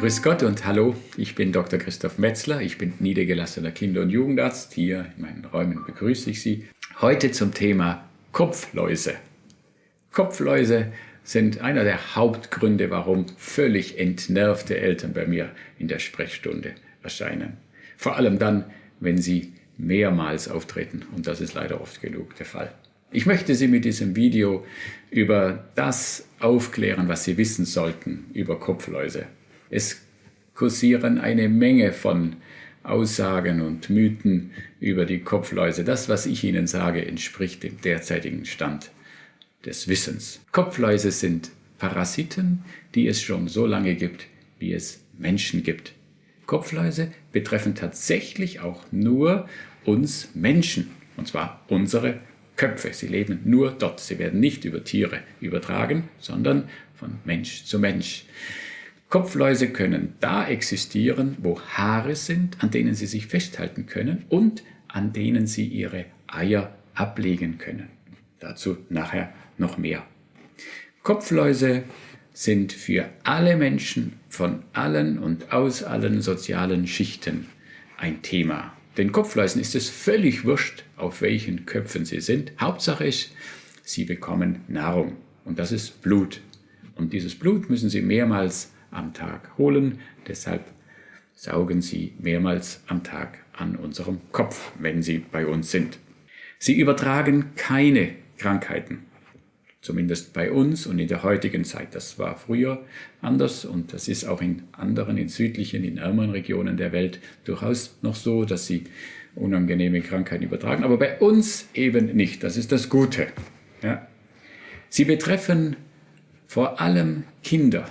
Grüß Gott und hallo, ich bin Dr. Christoph Metzler, ich bin niedergelassener Kinder- und Jugendarzt. Hier in meinen Räumen begrüße ich Sie. Heute zum Thema Kopfläuse. Kopfläuse sind einer der Hauptgründe, warum völlig entnervte Eltern bei mir in der Sprechstunde erscheinen. Vor allem dann, wenn sie mehrmals auftreten und das ist leider oft genug der Fall. Ich möchte Sie mit diesem Video über das aufklären, was Sie wissen sollten über Kopfläuse. Es kursieren eine Menge von Aussagen und Mythen über die Kopfläuse. Das, was ich Ihnen sage, entspricht dem derzeitigen Stand des Wissens. Kopfläuse sind Parasiten, die es schon so lange gibt, wie es Menschen gibt. Kopfläuse betreffen tatsächlich auch nur uns Menschen, und zwar unsere Köpfe. Sie leben nur dort. Sie werden nicht über Tiere übertragen, sondern von Mensch zu Mensch. Kopfläuse können da existieren, wo Haare sind, an denen sie sich festhalten können und an denen sie ihre Eier ablegen können. Dazu nachher noch mehr. Kopfläuse sind für alle Menschen von allen und aus allen sozialen Schichten ein Thema. Den Kopfläusen ist es völlig wurscht, auf welchen Köpfen sie sind. Hauptsache ist, sie bekommen Nahrung und das ist Blut. Und dieses Blut müssen sie mehrmals am Tag holen. Deshalb saugen sie mehrmals am Tag an unserem Kopf, wenn sie bei uns sind. Sie übertragen keine Krankheiten. Zumindest bei uns und in der heutigen Zeit. Das war früher anders und das ist auch in anderen, in südlichen, in ärmeren Regionen der Welt durchaus noch so, dass sie unangenehme Krankheiten übertragen. Aber bei uns eben nicht. Das ist das Gute. Ja. Sie betreffen vor allem Kinder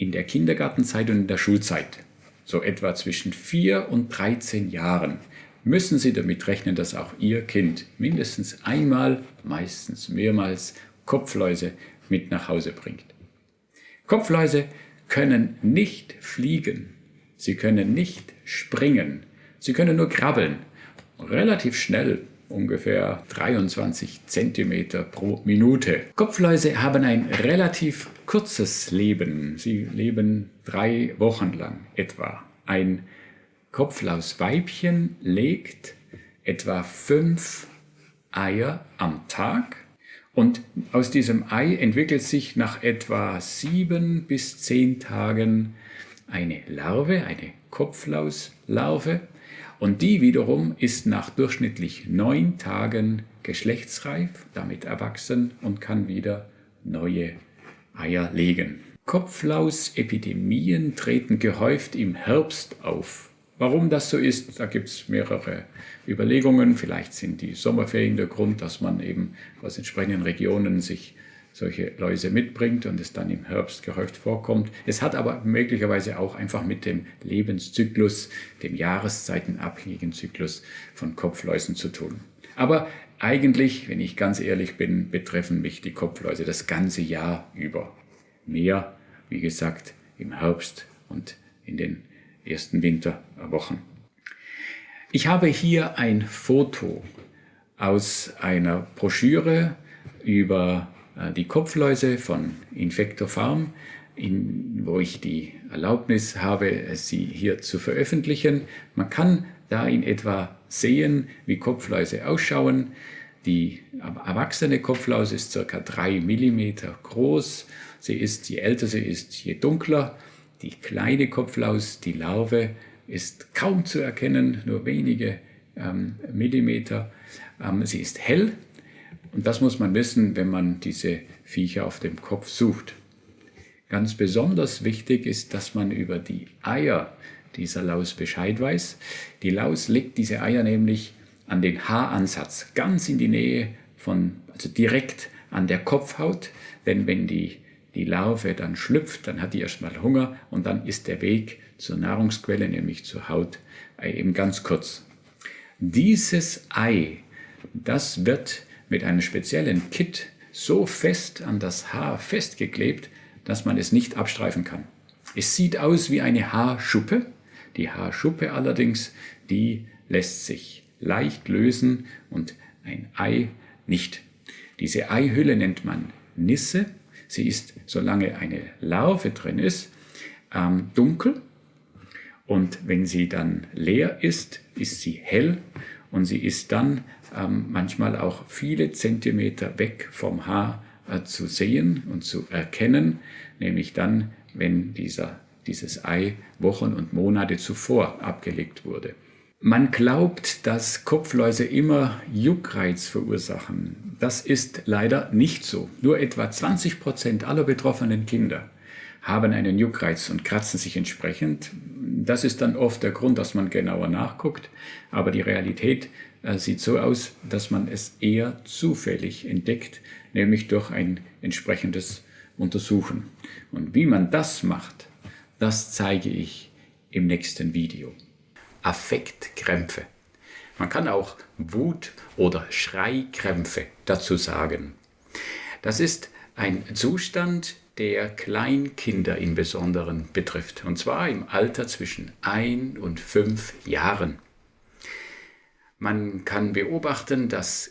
in der Kindergartenzeit und in der Schulzeit. So etwa zwischen 4 und 13 Jahren müssen Sie damit rechnen, dass auch Ihr Kind mindestens einmal, meistens mehrmals Kopfläuse mit nach Hause bringt. Kopfläuse können nicht fliegen, sie können nicht springen, sie können nur krabbeln, relativ schnell, ungefähr 23 cm pro Minute. Kopfläuse haben ein relativ kurzes Leben, sie leben drei Wochen lang etwa. Ein Kopflausweibchen legt etwa fünf Eier am Tag und aus diesem Ei entwickelt sich nach etwa sieben bis zehn Tagen eine Larve, eine Kopflauslarve. Und die wiederum ist nach durchschnittlich neun Tagen geschlechtsreif, damit erwachsen und kann wieder neue Eier legen. Kopflausepidemien treten gehäuft im Herbst auf. Warum das so ist, da gibt es mehrere Überlegungen. Vielleicht sind die Sommerferien der Grund, dass man eben aus entsprechenden Regionen sich solche Läuse mitbringt und es dann im Herbst gehäuft vorkommt. Es hat aber möglicherweise auch einfach mit dem Lebenszyklus, dem jahreszeitenabhängigen Zyklus von Kopfläusen zu tun. Aber eigentlich, wenn ich ganz ehrlich bin, betreffen mich die Kopfläuse das ganze Jahr über. Mehr, wie gesagt, im Herbst und in den ersten Winterwochen. Ich habe hier ein Foto aus einer Broschüre über die Kopfläuse von Infector Farm, in, wo ich die Erlaubnis habe, sie hier zu veröffentlichen. Man kann da in etwa sehen, wie Kopfläuse ausschauen. Die erwachsene Kopflaus ist ca. 3 mm groß. Sie ist, je älter sie ist, je dunkler. Die kleine Kopflaus, die Larve, ist kaum zu erkennen, nur wenige ähm, Millimeter. Ähm, sie ist hell und das muss man wissen, wenn man diese Viecher auf dem Kopf sucht. Ganz besonders wichtig ist, dass man über die Eier dieser Laus Bescheid weiß. Die Laus legt diese Eier nämlich an den Haaransatz, ganz in die Nähe von, also direkt an der Kopfhaut, denn wenn die die Larve dann schlüpft, dann hat die erstmal Hunger und dann ist der Weg zur Nahrungsquelle, nämlich zur Haut, eben ganz kurz. Dieses Ei, das wird mit einem speziellen Kit so fest an das Haar festgeklebt, dass man es nicht abstreifen kann. Es sieht aus wie eine Haarschuppe. Die Haarschuppe allerdings, die lässt sich leicht lösen und ein Ei nicht. Diese Eihülle nennt man Nisse Sie ist, solange eine Larve drin ist, ähm, dunkel und wenn sie dann leer ist, ist sie hell und sie ist dann ähm, manchmal auch viele Zentimeter weg vom Haar äh, zu sehen und zu erkennen, nämlich dann, wenn dieser, dieses Ei Wochen und Monate zuvor abgelegt wurde. Man glaubt, dass Kopfläuse immer Juckreiz verursachen. Das ist leider nicht so. Nur etwa 20 Prozent aller betroffenen Kinder haben einen Juckreiz und kratzen sich entsprechend. Das ist dann oft der Grund, dass man genauer nachguckt. Aber die Realität äh, sieht so aus, dass man es eher zufällig entdeckt, nämlich durch ein entsprechendes Untersuchen. Und wie man das macht, das zeige ich im nächsten Video. Affektkrämpfe. Man kann auch Wut- oder Schreikrämpfe dazu sagen. Das ist ein Zustand, der Kleinkinder im Besonderen betrifft, und zwar im Alter zwischen ein und fünf Jahren. Man kann beobachten, dass